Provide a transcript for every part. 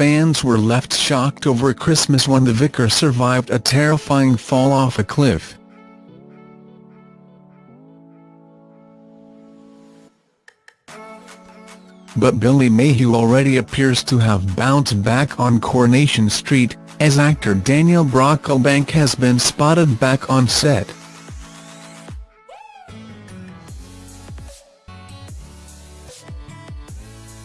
fans were left shocked over Christmas when the vicar survived a terrifying fall off a cliff. But Billy Mayhew already appears to have bounced back on Coronation Street, as actor Daniel Brocklebank has been spotted back on set.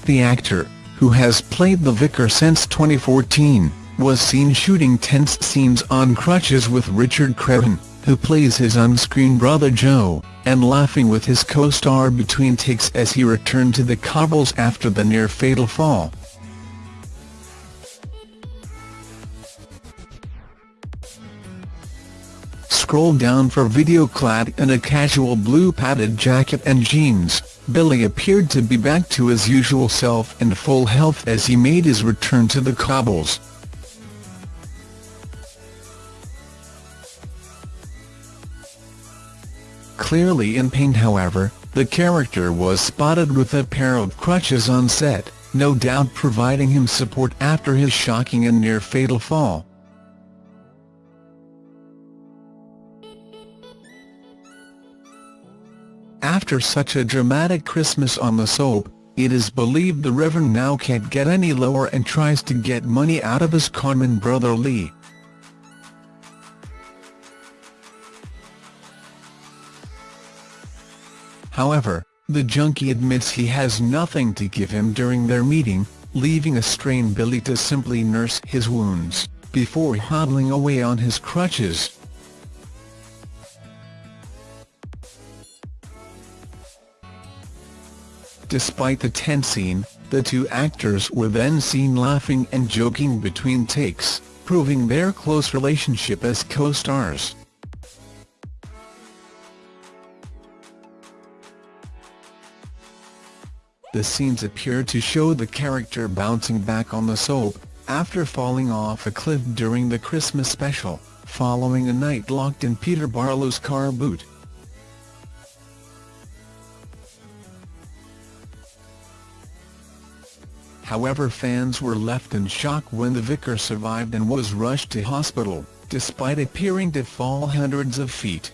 The actor, who has played the vicar since 2014, was seen shooting tense scenes on crutches with Richard Crenna, who plays his on-screen brother Joe, and laughing with his co-star between takes as he returned to the cobbles after the near-fatal fall. Scroll down for video clad in a casual blue padded jacket and jeans, Billy appeared to be back to his usual self and full health as he made his return to the cobbles. Clearly in pain however, the character was spotted with a pair of crutches on set, no doubt providing him support after his shocking and near-fatal fall. After such a dramatic Christmas on the soap, it is believed the Reverend now can't get any lower and tries to get money out of his conman brother Lee. However, the junkie admits he has nothing to give him during their meeting, leaving a strained Billy to simply nurse his wounds, before hobbling away on his crutches. Despite the tense scene, the two actors were then seen laughing and joking between takes, proving their close relationship as co-stars. The scenes appear to show the character bouncing back on the soap, after falling off a cliff during the Christmas special, following a night locked in Peter Barlow's car boot. However fans were left in shock when the vicar survived and was rushed to hospital, despite appearing to fall hundreds of feet.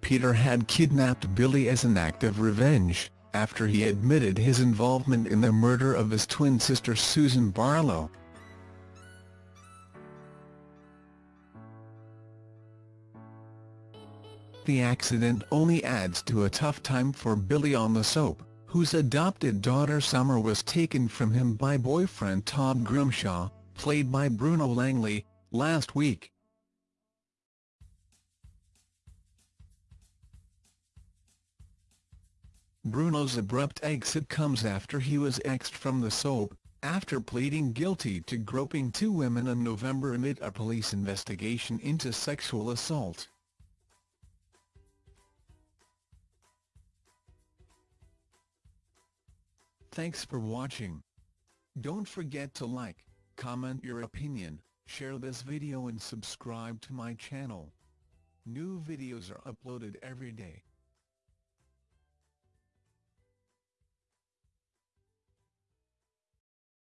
Peter had kidnapped Billy as an act of revenge, after he admitted his involvement in the murder of his twin sister Susan Barlow. The accident only adds to a tough time for Billy on the soap, whose adopted daughter Summer was taken from him by boyfriend Todd Grimshaw, played by Bruno Langley, last week. Bruno's abrupt exit comes after he was axed from the soap, after pleading guilty to groping two women in November amid a police investigation into sexual assault. Thanks for watching. Don't forget to like, comment your opinion, share this video and subscribe to my channel. New videos are uploaded every day.